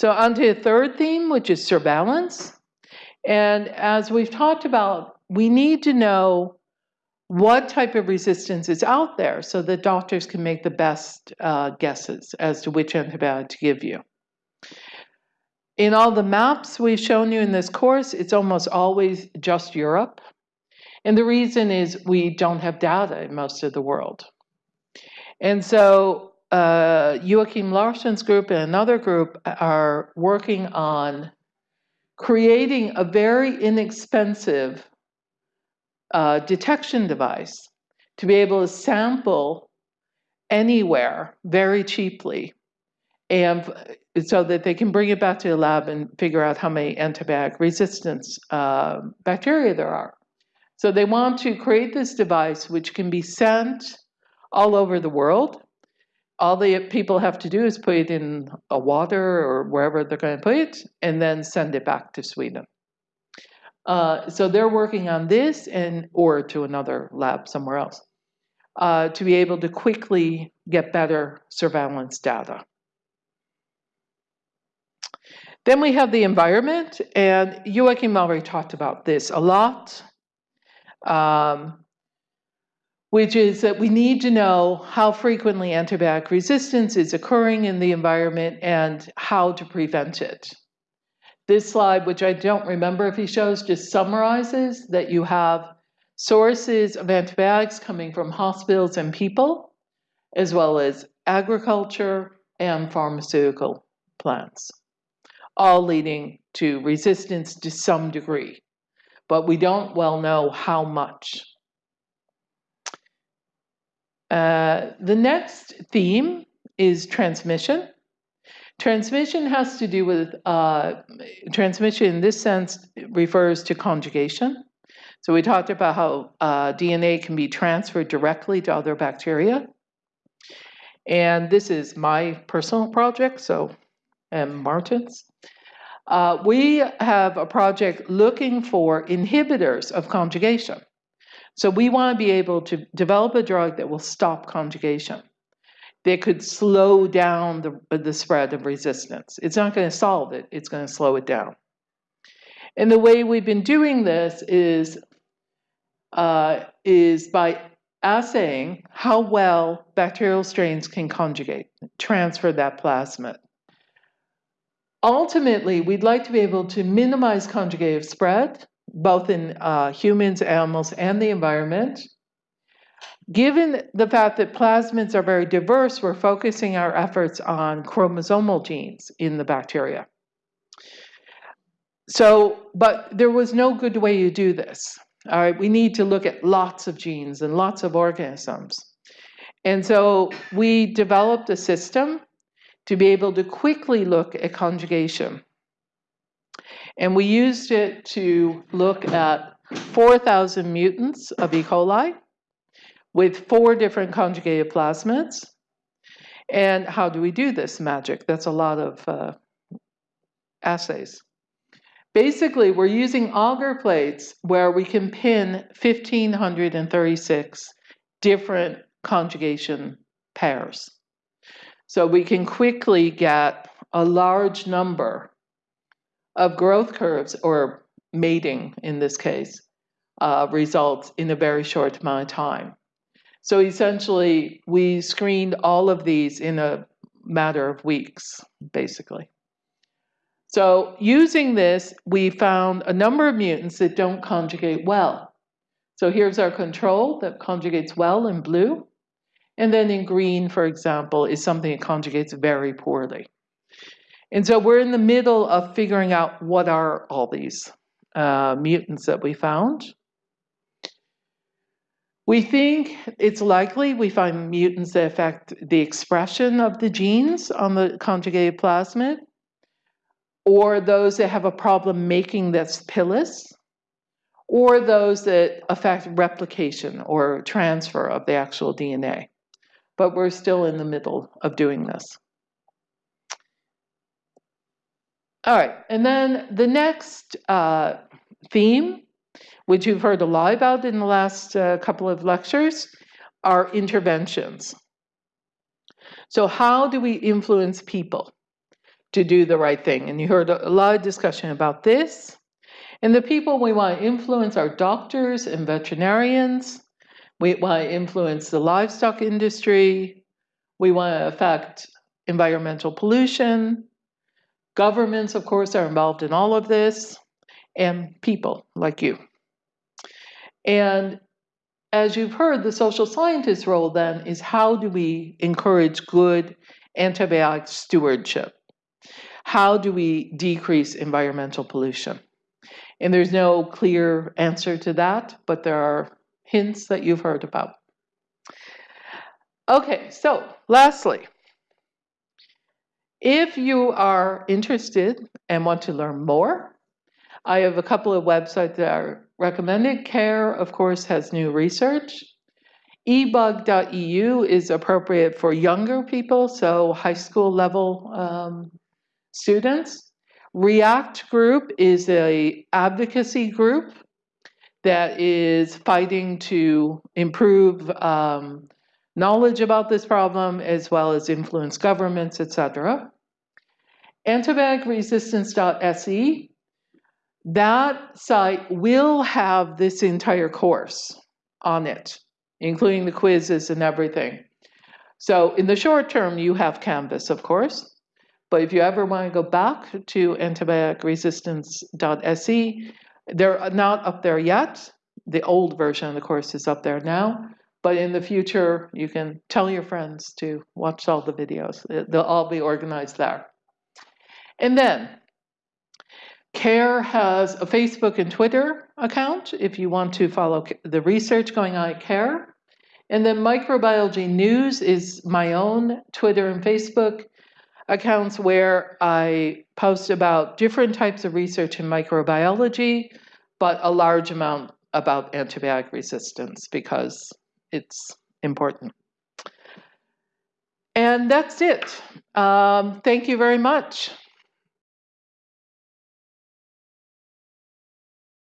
So on to the third theme, which is surveillance. And as we've talked about, we need to know what type of resistance is out there so that doctors can make the best uh, guesses as to which antibiotic to give you. In all the maps we've shown you in this course, it's almost always just Europe. And the reason is we don't have data in most of the world. And so uh, Joachim Larsson's group and another group are working on creating a very inexpensive uh, detection device to be able to sample anywhere very cheaply and so that they can bring it back to the lab and figure out how many antibiotic resistance uh, bacteria there are. So they want to create this device which can be sent all over the world. All the people have to do is put it in a water or wherever they're going to put it and then send it back to Sweden. Uh, so they're working on this and or to another lab somewhere else uh, to be able to quickly get better surveillance data. Then we have the environment, and Joachim already talked about this a lot, um, which is that we need to know how frequently antibiotic resistance is occurring in the environment and how to prevent it. This slide, which I don't remember if he shows, just summarizes that you have sources of antibiotics coming from hospitals and people, as well as agriculture and pharmaceutical plants all leading to resistance to some degree, but we don't well know how much. Uh, the next theme is transmission. Transmission has to do with, uh, transmission in this sense refers to conjugation. So we talked about how uh, DNA can be transferred directly to other bacteria. And this is my personal project, so, and Martin's. Uh, we have a project looking for inhibitors of conjugation. So we want to be able to develop a drug that will stop conjugation. That could slow down the, the spread of resistance. It's not going to solve it, it's going to slow it down. And the way we've been doing this is, uh, is by assaying how well bacterial strains can conjugate, transfer that plasmid. Ultimately, we'd like to be able to minimize conjugative spread, both in uh, humans, animals, and the environment. Given the fact that plasmids are very diverse, we're focusing our efforts on chromosomal genes in the bacteria. So, but there was no good way to do this. All right, we need to look at lots of genes and lots of organisms. And so we developed a system to be able to quickly look at conjugation. And we used it to look at 4,000 mutants of E. coli with four different conjugated plasmids. And how do we do this magic? That's a lot of uh, assays. Basically, we're using agar plates where we can pin 1,536 different conjugation pairs. So we can quickly get a large number of growth curves or mating in this case uh, results in a very short amount of time. So essentially, we screened all of these in a matter of weeks, basically. So using this, we found a number of mutants that don't conjugate well. So here's our control that conjugates well in blue. And then in green, for example, is something that conjugates very poorly. And so we're in the middle of figuring out what are all these uh, mutants that we found. We think it's likely we find mutants that affect the expression of the genes on the conjugated plasmid, or those that have a problem making this pilus, or those that affect replication or transfer of the actual DNA but we're still in the middle of doing this. All right, and then the next uh, theme, which you've heard a lot about in the last uh, couple of lectures, are interventions. So how do we influence people? to do the right thing. And you heard a lot of discussion about this. And the people we want to influence are doctors and veterinarians. We want to influence the livestock industry. We want to affect environmental pollution. Governments, of course, are involved in all of this, and people like you. And as you've heard, the social scientist role then is how do we encourage good antibiotic stewardship? How do we decrease environmental pollution? And there's no clear answer to that, but there are hints that you've heard about. Okay, so lastly, if you are interested and want to learn more, I have a couple of websites that are recommended. CARE, of course, has new research. ebug.eu is appropriate for younger people, so high school level um, students. React Group is a advocacy group that is fighting to improve um, knowledge about this problem as well as influence governments, etc. Antibioticresistance.se, that site will have this entire course on it, including the quizzes and everything. So in the short term, you have Canvas, of course. But if you ever want to go back to antibioticresistance.se, they're not up there yet. The old version of the course is up there now. But in the future, you can tell your friends to watch all the videos. They'll all be organized there. And then, CARE has a Facebook and Twitter account if you want to follow the research going on at CARE. And then Microbiology News is my own Twitter and Facebook accounts where I post about different types of research in microbiology, but a large amount about antibiotic resistance because it's important. And that's it. Um, thank you very much.